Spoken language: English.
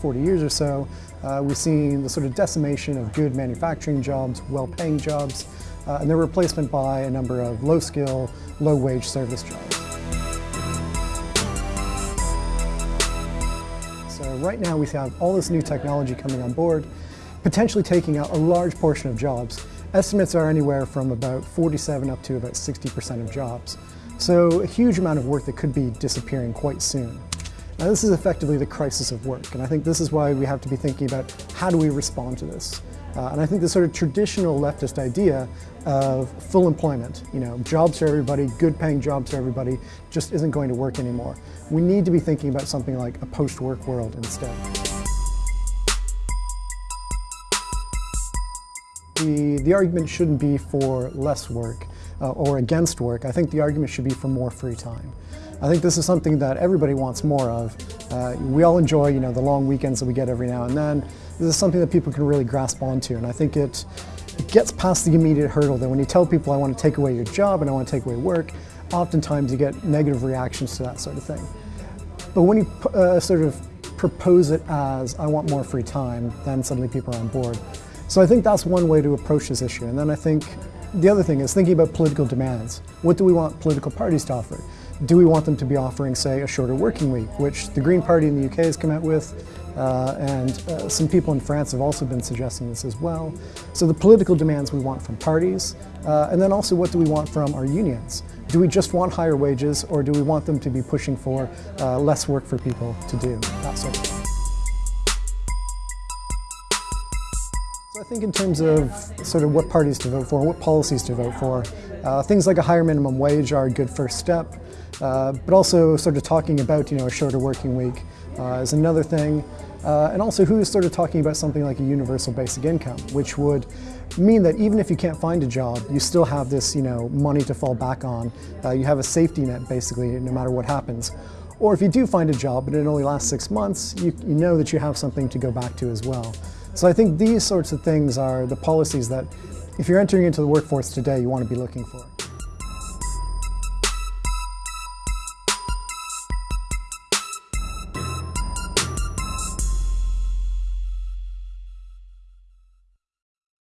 40 years or so, uh, we've seen the sort of decimation of good manufacturing jobs, well-paying jobs, uh, and their replacement by a number of low-skill, low-wage service jobs. So right now we have all this new technology coming on board, potentially taking out a large portion of jobs. Estimates are anywhere from about 47 up to about 60% of jobs. So a huge amount of work that could be disappearing quite soon. Now this is effectively the crisis of work, and I think this is why we have to be thinking about how do we respond to this. Uh, and I think the sort of traditional leftist idea of full employment, you know, jobs for everybody, good paying jobs for everybody, just isn't going to work anymore. We need to be thinking about something like a post-work world instead. The, the argument shouldn't be for less work uh, or against work. I think the argument should be for more free time. I think this is something that everybody wants more of. Uh, we all enjoy, you know, the long weekends that we get every now and then. This is something that people can really grasp onto, and I think it, it gets past the immediate hurdle that when you tell people I want to take away your job and I want to take away work, oftentimes you get negative reactions to that sort of thing. But when you uh, sort of propose it as I want more free time, then suddenly people are on board. So I think that's one way to approach this issue. And then I think the other thing is thinking about political demands. What do we want political parties to offer? Do we want them to be offering, say, a shorter working week, which the Green Party in the UK has come out with, uh, and uh, some people in France have also been suggesting this as well. So the political demands we want from parties, uh, and then also what do we want from our unions? Do we just want higher wages, or do we want them to be pushing for uh, less work for people to do, that sort of thing. I think in terms of sort of what parties to vote for, what policies to vote for, uh, things like a higher minimum wage are a good first step, uh, but also sort of talking about you know a shorter working week uh, is another thing, uh, and also who is sort of talking about something like a universal basic income, which would mean that even if you can't find a job, you still have this you know money to fall back on. Uh, you have a safety net basically, no matter what happens. Or if you do find a job and it only lasts six months, you, you know that you have something to go back to as well. So I think these sorts of things are the policies that if you're entering into the workforce today, you want to be looking for.